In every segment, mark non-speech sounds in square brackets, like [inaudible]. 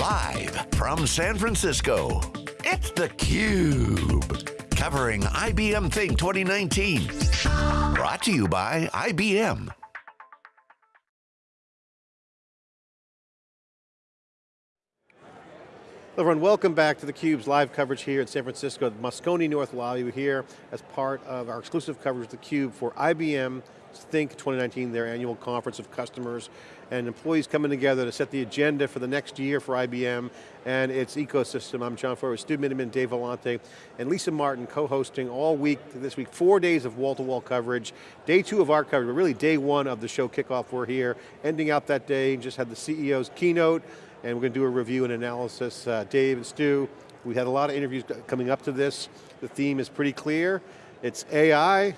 Live from San Francisco, it's theCUBE. Covering IBM Think 2019. Brought to you by IBM. Everyone, welcome back to theCUBE's live coverage here in San Francisco at Moscone North Lobby. We're here as part of our exclusive coverage of theCUBE for IBM Think 2019, their annual conference of customers and employees coming together to set the agenda for the next year for IBM and its ecosystem. I'm John Furrier, Stu Miniman, Dave Vellante, and Lisa Martin co-hosting all week this week, four days of wall-to-wall -wall coverage. Day two of our coverage, but really day one of the show kickoff, we're here. Ending out that day, just had the CEO's keynote, and we're going to do a review and analysis. Uh, Dave and Stu, we had a lot of interviews coming up to this. The theme is pretty clear. It's AI,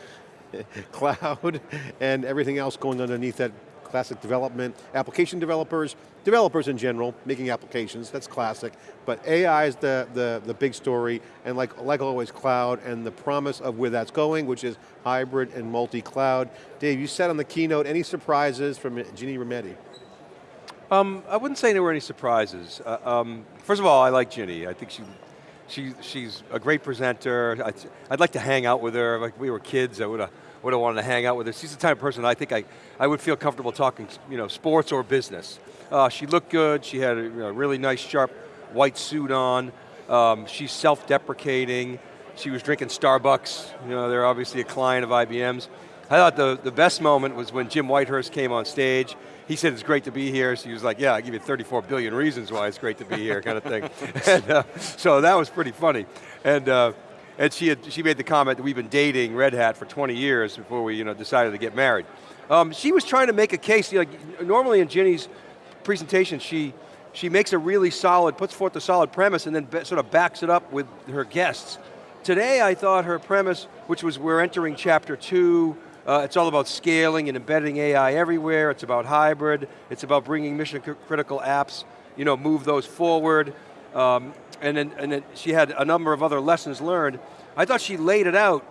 [laughs] cloud, and everything else going underneath that classic development, application developers, developers in general, making applications, that's classic, but AI is the, the, the big story, and like, like always, cloud, and the promise of where that's going, which is hybrid and multi-cloud. Dave, you said on the keynote, any surprises from Ginni Rometty? Um, I wouldn't say there were any surprises. Uh, um, first of all, I like Ginni. I think she, she, she's a great presenter. I'd, I'd like to hang out with her. Like we were kids, I would have would have wanted to hang out with her. She's the type of person I think I, I would feel comfortable talking you know, sports or business. Uh, she looked good, she had a you know, really nice sharp white suit on. Um, she's self-deprecating. She was drinking Starbucks. You know, they're obviously a client of IBM's. I thought the, the best moment was when Jim Whitehurst came on stage. He said it's great to be here. So he was like, yeah, I give you 34 billion reasons why it's great to be here, kind of thing. [laughs] and, uh, so that was pretty funny. And, uh, and she, had, she made the comment that we've been dating Red Hat for 20 years before we you know, decided to get married. Um, she was trying to make a case, you know, normally in Ginni's presentation, she, she makes a really solid, puts forth a solid premise and then sort of backs it up with her guests. Today I thought her premise, which was we're entering chapter two, uh, it's all about scaling and embedding AI everywhere. It's about hybrid. It's about bringing mission critical apps, you know, move those forward. Um, and then, and then she had a number of other lessons learned. I thought she laid it out,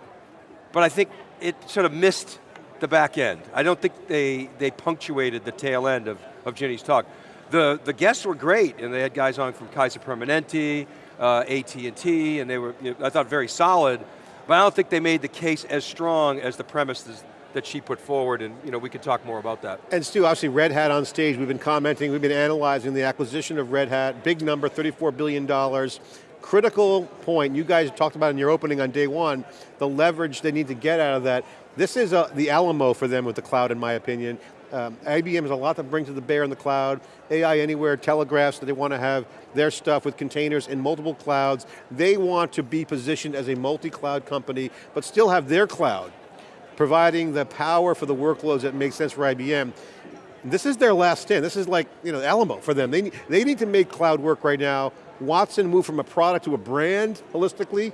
but I think it sort of missed the back end. I don't think they, they punctuated the tail end of, of Ginni's talk. The, the guests were great, and they had guys on from Kaiser Permanente, uh, AT&T, and they were, you know, I thought, very solid, but I don't think they made the case as strong as the premises that she put forward, and you know, we could talk more about that. And Stu, obviously Red Hat on stage, we've been commenting, we've been analyzing the acquisition of Red Hat, big number, $34 billion. Critical point, you guys talked about in your opening on day one, the leverage they need to get out of that. This is a, the Alamo for them with the cloud, in my opinion. Um, IBM has a lot to bring to the bear in the cloud. AI Anywhere telegraphs that they want to have their stuff with containers in multiple clouds. They want to be positioned as a multi-cloud company, but still have their cloud, providing the power for the workloads that make sense for IBM. This is their last stand. This is like, you know, Alamo for them. They, they need to make cloud work right now. Watson moved from a product to a brand holistically.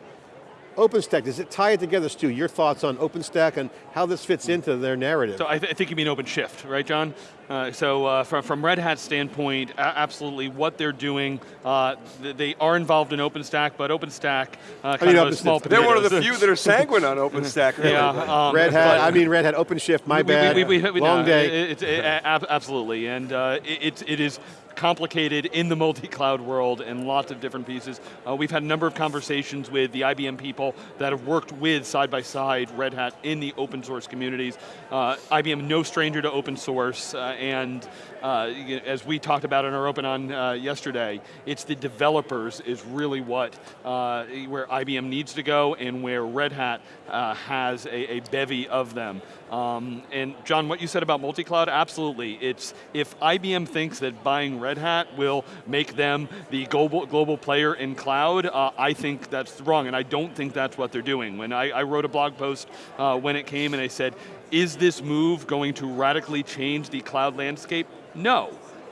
OpenStack, does it tie it together, Stu? Your thoughts on OpenStack and how this fits into their narrative? So I, th I think you mean OpenShift, right, John? Uh, so uh, from, from Red Hat's standpoint, absolutely what they're doing, uh, they are involved in OpenStack, but OpenStack uh, kind I mean, of small They're one of the few that are sanguine on [laughs] OpenStack. Really. yeah, um, Red Hat, I mean Red Hat OpenShift, my we, bad, we, we, long day. It, it, it, absolutely, and uh, it, it is complicated in the multi-cloud world and lots of different pieces. Uh, we've had a number of conversations with the IBM people that have worked with side by side Red Hat in the open source communities. Uh, IBM no stranger to open source uh, and uh, as we talked about in our open on uh, yesterday, it's the developers is really what, uh, where IBM needs to go and where Red Hat has a, a, bevy of them. Um, and John, what you said about multi-cloud, absolutely. It's, if IBM thinks that buying Red Hat will make them the global, global player in cloud, uh, I think that's wrong, and I don't think that's what they're doing. When I, I wrote a blog post uh, when it came and I said, is this move going to radically change the cloud landscape? No.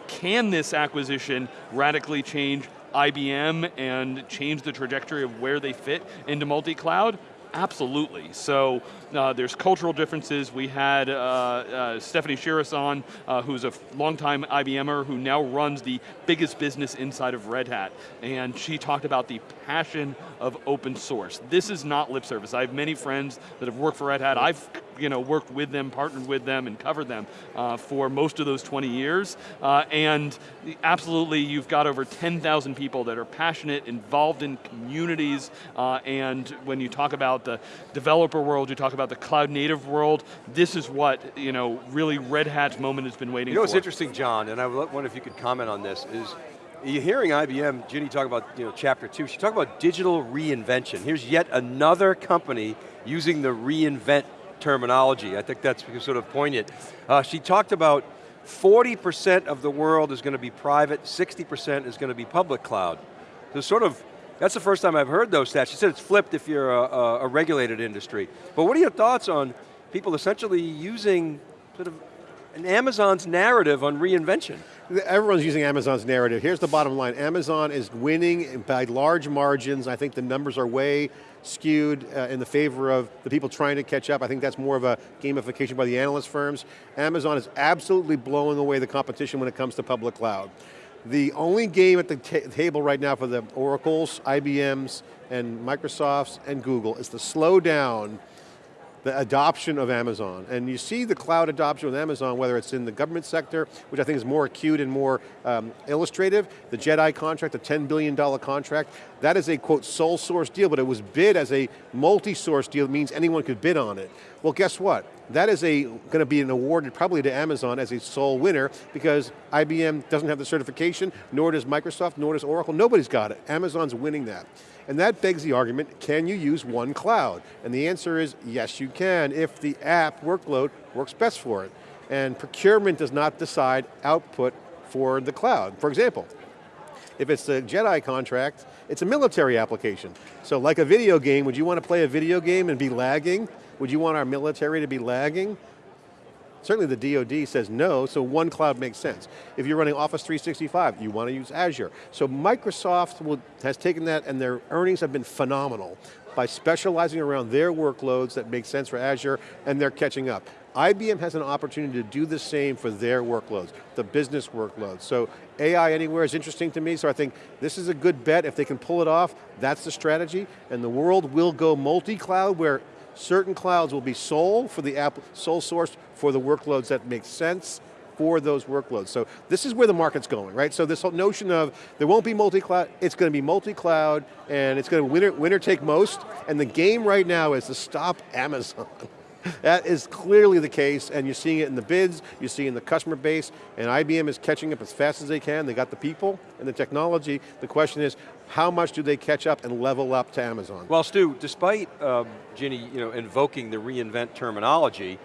Can this acquisition radically change IBM and change the trajectory of where they fit into multi-cloud? Absolutely. So uh, there's cultural differences. We had uh, uh, Stefanie Chiras on, uh, who's a longtime IBMer who now runs the biggest business inside of Red Hat. And she talked about the passion of open source. This is not lip service. I have many friends that have worked for Red Hat. I've you know, worked with them, partnered with them, and covered them uh, for most of those 20 years. Uh, and absolutely, you've got over 10,000 people that are passionate, involved in communities, uh, and when you talk about the developer world, you talk about the cloud native world, this is what, you know, really Red Hat's moment has been waiting You know for. what's interesting, John, and I wonder if you could comment on this, is you're hearing IBM, Ginni talk about you know, chapter two, she talked about digital reinvention. Here's yet another company using the reinvent terminology. I think that's sort of poignant. Uh, she talked about 40% of the world is going to be private, 60% is going to be public cloud. So sort of, that's the first time I've heard those stats. She said it's flipped if you're a, a, regulated industry. But what are your thoughts on people essentially using sort of an Amazon's narrative on reinvention? Everyone's using Amazon's narrative. Here's the bottom line. Amazon is winning by large margins. I think the numbers are way skewed uh, in the favor of the people trying to catch up. I think that's more of a gamification by the analyst firms. Amazon is absolutely blowing away the competition when it comes to public cloud. The only game at the table right now for the Oracles, IBMs, and Microsofts, and Google is to slow down the adoption of Amazon. And you see the cloud adoption with Amazon, whether it's in the government sector, which I think is more acute and more um, illustrative, the JEDI contract, the $10 billion contract, that is a quote sole source deal, but it was bid as a multi-source deal, it means anyone could bid on it. Well guess what? That is going to be an award probably to Amazon as a sole winner because IBM doesn't have the certification, nor does Microsoft, nor does Oracle, nobody's got it. Amazon's winning that. And that begs the argument, can you use one cloud? And the answer is, yes you can, if the app workload works best for it. And procurement does not decide output for the cloud. For example, if it's a JEDI contract, it's a military application. So like a video game, would you want to play a video game and be lagging? Would you want our military to be lagging? Certainly the DoD says no, so one cloud makes sense. If you're running Office 365, you want to use Azure. So Microsoft will, has taken that and their earnings have been phenomenal by specializing around their workloads that make sense for Azure and they're catching up. IBM has an opportunity to do the same for their workloads, the business workloads. So AI anywhere is interesting to me, so I think this is a good bet. If they can pull it off, that's the strategy, and the world will go multi-cloud where certain clouds will be sole for the app, sole source for the workloads that make sense for those workloads. So this is where the market's going, right? So this whole notion of there won't be multi-cloud, it's going to be multi-cloud and it's going to winner, winner take most, and the game right now is to stop Amazon. [laughs] That is clearly the case, and you're seeing it in the bids, you're seeing the customer base, and IBM is catching up as fast as they can. They got the people and the technology. The question is, how much do they catch up and level up to Amazon? Well, Stu, despite um, Ginni you know, invoking the reinvent terminology,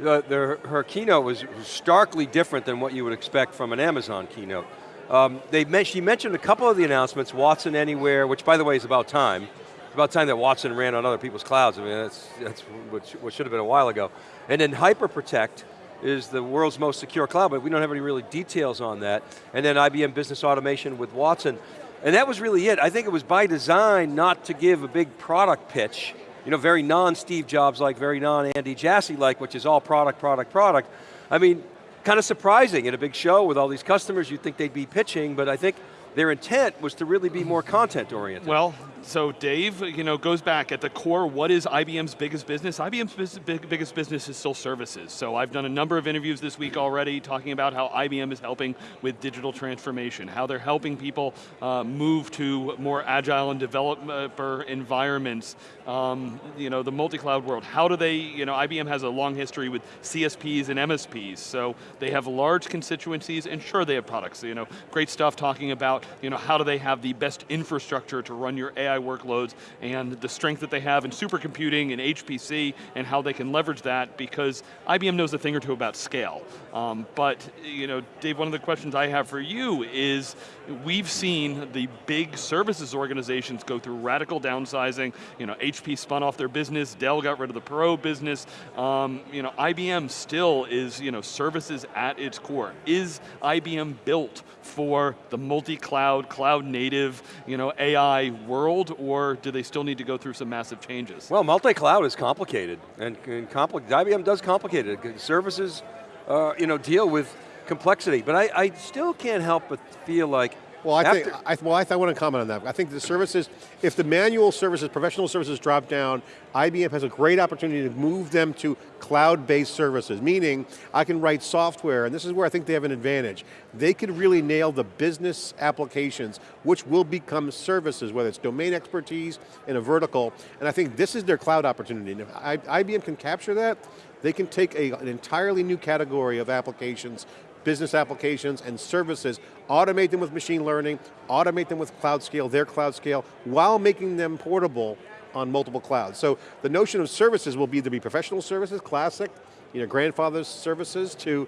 uh, the, her keynote was starkly different than what you would expect from an Amazon keynote. Um, they, she mentioned a couple of the announcements, Watson Anywhere, which by the way is about time, it's about time that Watson ran on other people's clouds. I mean, that's, that's what, should have been a while ago. And then HyperProtect is the world's most secure cloud, but we don't have any really details on that. And then IBM Business Automation with Watson. And that was really it. I think it was by design not to give a big product pitch, you know, very non-Steve Jobs like, very non-Andy Jassy like, which is all product, product, product. I mean, kind of surprising in a big show with all these customers, you'd think they'd be pitching, but I think their intent was to really be more content oriented. Well, so Dave, you know, goes back at the core, what is IBM's biggest business? IBM's big, biggest business is still services. So I've done a number of interviews this week already talking about how IBM is helping with digital transformation, how they're helping people uh, move to more agile and developer environments, um, you know, the multi-cloud world. How do they, you know, IBM has a long history with CSPs and MSPs, so they have large constituencies, and sure they have products, you know, great stuff talking about, you know, how do they have the best infrastructure to run your AI workloads and the strength that they have in supercomputing and HPC and how they can leverage that because IBM knows a thing or two about scale. Um, but, you know, Dave, one of the questions I have for you is, we've seen the big services organizations go through radical downsizing, you know, HP spun off their business, Dell got rid of the Perot business, um, you know, IBM still is, you know, services at its core. Is IBM built for the multi-cloud, cloud native, you know, AI world, or do they still need to go through some massive changes? Well, multi-cloud is complicated, and, and IBM does complicate it. Services, uh, you know, deal with complexity, but I, I still can't help but feel like Well, I After- think, I, well, I, I want to comment on that. I think the services, if the manual services, professional services drop down, IBM has a great opportunity to move them to cloud-based services, meaning I can write software, and this is where I think they have an advantage. They could really nail the business applications, which will become services, whether it's domain expertise in a vertical, and I think this is their cloud opportunity. And if IBM can capture that, they can take a, an entirely new category of applications business applications and services, automate them with machine learning, automate them with cloud scale, their cloud scale, while making them portable on multiple clouds. So the notion of services will be to be professional services, classic, you know, grandfather's services, to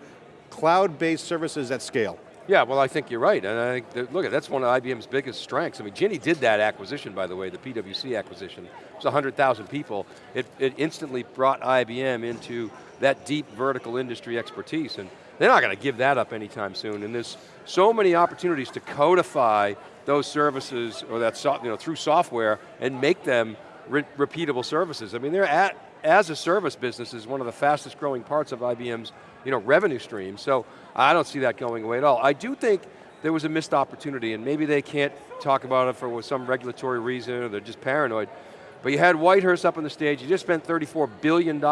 cloud-based services at scale. Yeah, well I think you're right, and I think, look, that's one of IBM's biggest strengths. I mean, Ginni did that acquisition, by the way, the PwC acquisition. It was 100,000 people. It, it instantly brought IBM into that deep vertical industry expertise, and they're not going to give that up anytime soon, and there's so many opportunities to codify those services, or that so, you know, through software, and make them re repeatable services. I mean, they're at, as a service business is one of the fastest growing parts of IBM's you know, revenue stream, so I don't see that going away at all. I do think there was a missed opportunity, and maybe they can't talk about it for some regulatory reason, or they're just paranoid, but you had Whitehurst up on the stage, you just spent $34 billion.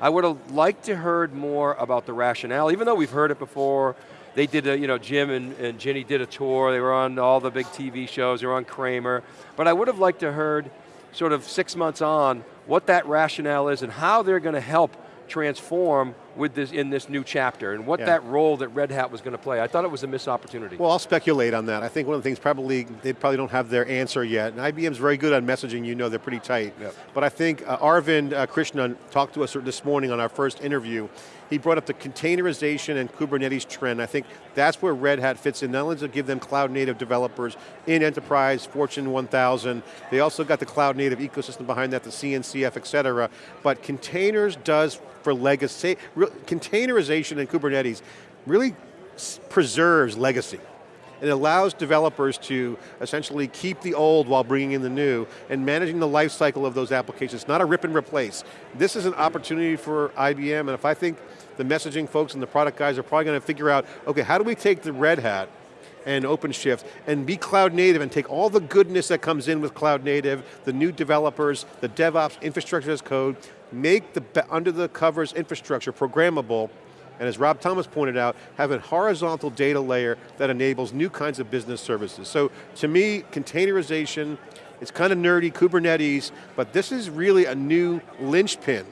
I would have liked to heard more about the rationale, even though we've heard it before. They did a, you know, Jim and, and Ginni did a tour, they were on all the big TV shows, they were on Cramer, but I would have liked to heard sort of six months on what that rationale is and how they're going to help transform with this in this new chapter and what Yeah. that role that Red Hat was going to play. I thought it was a missed opportunity. Well, I'll speculate on that. I think one of the things probably, they probably don't have their answer yet. And IBM's very good on messaging, you know they're pretty tight. Yep. But I think uh, Arvind uh, Krishna talked to us this morning on our first interview. He brought up the containerization and Kubernetes trend. I think that's where Red Hat fits in, not only to give them cloud native developers in enterprise, Fortune 1000, they also got the cloud native ecosystem behind that, the CNCF, et cetera. But containers does for legacy, containerization in Kubernetes really preserves legacy. It allows developers to essentially keep the old while bringing in the new and managing the life cycle of those applications, not a rip and replace. This is an opportunity for IBM, and if I think the messaging folks and the product guys are probably going to figure out, okay, how do we take the Red Hat and OpenShift and be cloud native and take all the goodness that comes in with cloud native, the new developers, the DevOps, infrastructure as code, make the under the covers infrastructure programmable, and as Rob Thomas pointed out, have a horizontal data layer that enables new kinds of business services. So to me, containerization, it's kind of nerdy, Kubernetes, but this is really a new linchpin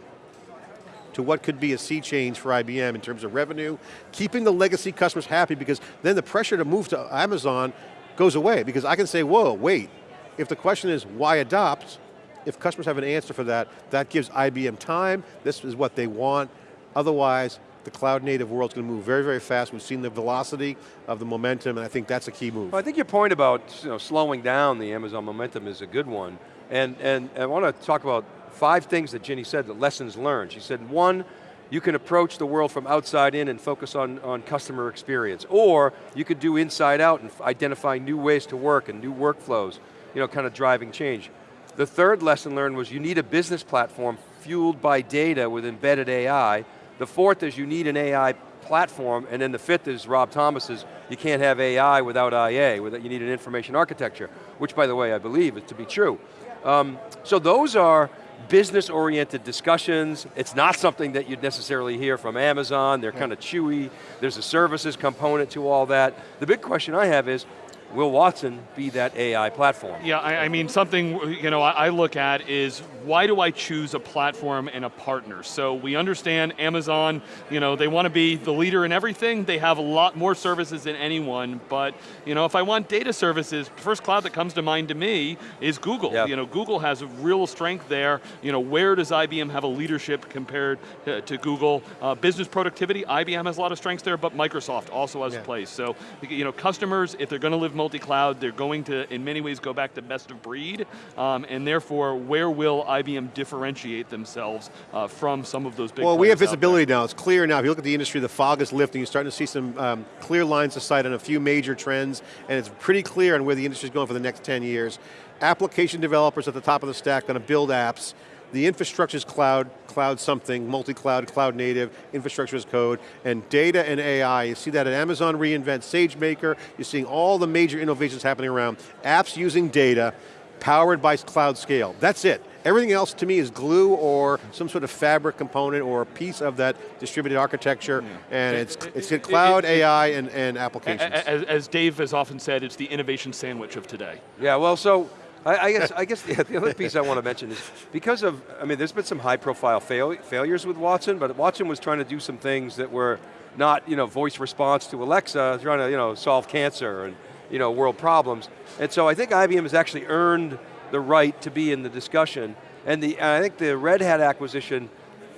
to what could be a sea change for IBM in terms of revenue, keeping the legacy customers happy because then the pressure to move to Amazon goes away because I can say, whoa, wait, if the question is why adopt, if customers have an answer for that, that gives IBM time, this is what they want, otherwise the cloud native world's going to move very, very fast. We've seen the velocity of the momentum and I think that's a key move. Well, I think your point about you know, slowing down the Amazon momentum is a good one. And, and I want to talk about five things that Ginni said, the lessons learned. She said, one, you can approach the world from outside in and focus on, on customer experience. Or you could do inside out and identify new ways to work and new workflows, you know, kind of driving change. The third lesson learned was you need a business platform fueled by data with embedded AI. The fourth is you need an AI platform, and then the fifth is Rob Thomas's, you can't have AI without IA, without, you need an information architecture, which by the way I believe is to be true. Um, so those are business-oriented discussions. It's not something that you'd necessarily hear from Amazon. They're kind of chewy. There's a services component to all that. The big question I have is, will Watson be that AI platform? Yeah, I, I mean, something you know I, I look at is why do I choose a platform and a partner? So we understand Amazon, you know, they want to be the leader in everything. They have a lot more services than anyone, but you know, if I want data services, first cloud that comes to mind to me is Google. You know, Google has a real strength there. You know, where does IBM have a leadership compared to, to Google? Uh, business productivity, IBM has a lot of strengths there, but Microsoft also has Yeah. a place. So, you know, customers, if they're going to live multi-cloud, they're going to, in many ways, go back to best of breed, um, and therefore, where will IBM differentiate themselves uh, from some of those big Well, we have players out there? visibility now. It's clear now. If you look at the industry, the fog is lifting. You're starting to see some um, clear lines of sight on a few major trends, and it's pretty clear on where the industry is going for the next 10 years. Application developers at the top of the stack going to build apps. The infrastructure is cloud, cloud something, multi-cloud, cloud native, infrastructure as code, and data and AI. You see that at Amazon reInvent, SageMaker, you're seeing all the major innovations happening around. Apps using data, powered by cloud scale. That's it. Everything else to me is glue or some sort of fabric component or a piece of that distributed architecture, and it's, it's it- cloud, it- it- AI, and, and applications. As, as Dave has often said, it's the innovation sandwich of today. Yeah, well, so I, I guess I guess the, [laughs] the other piece I want to mention is because of I mean, there's been some high-profile fail, failures with Watson, but Watson was trying to do some things that were not you know voice response to Alexa, trying to you know solve cancer and you know world problems, and so I think IBM has actually earned the right to be in the discussion, and the and I think the Red Hat acquisition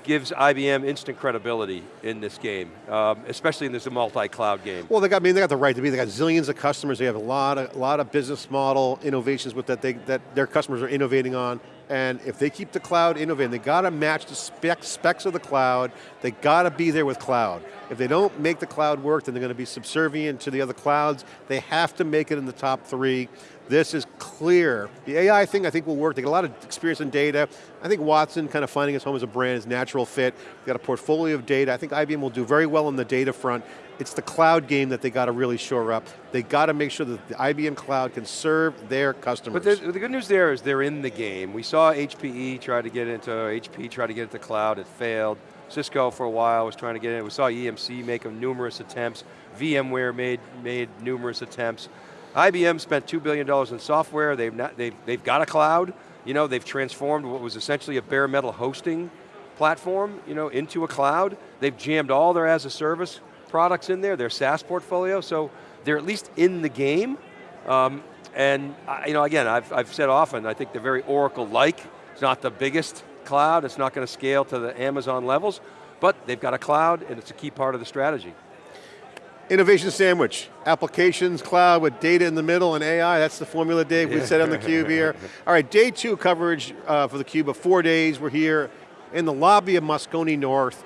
gives IBM instant credibility in this game, um, especially in this multi-cloud game. Well, they got, I mean, they got the right to be. They got zillions of customers. They have a lot of, lot of business model innovations with that they, that their customers are innovating on. And if they keep the cloud innovating, they got to match the spec, specs of the cloud. They got to be there with cloud. If they don't make the cloud work, then they're going to be subservient to the other clouds. They have to make it in the top three. This is clear. The AI thing I think will work. They got a lot of experience in data. I think Watson kind of finding his home as a brand is natural fit. They got a portfolio of data. I think IBM will do very well on the data front. It's the cloud game that they got to really shore up. They got to make sure that the IBM cloud can serve their customers. But the good news there is they're in the game. We saw HPE try to get into, HP try to get into cloud, it failed. Cisco for a while was trying to get in. We saw EMC make numerous attempts. VMware made, made numerous attempts. IBM spent $2 billion in software. They've, not, they've, they've got a cloud. You know, they've transformed what was essentially a bare metal hosting platform you know, into a cloud. They've jammed all their as a service products in there, their SaaS portfolio, so they're at least in the game. Um, and I- you know, again, I've, I've said often, I think they're very Oracle-like. It's not the biggest cloud, it's not going to scale to the Amazon levels, but they've got a cloud and it's a key part of the strategy. Innovation sandwich, applications, cloud with data in the middle and AI, that's the formula, Dave, we said on the cube here. [laughs] All right, day two coverage uh, for the cube of four days. We're here in the lobby of Moscone North,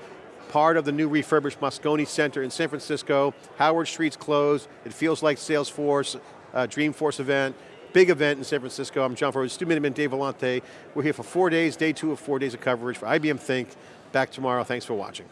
part of the new refurbished Moscone Center in San Francisco. Howard Street's closed. It feels like Salesforce, uh, Dreamforce event. Big event in San Francisco. I'm John Furrier, Stu Miniman, Dave Vellante. We're here for four days, day two of four days of coverage for IBM Think. Back tomorrow, thanks for watching.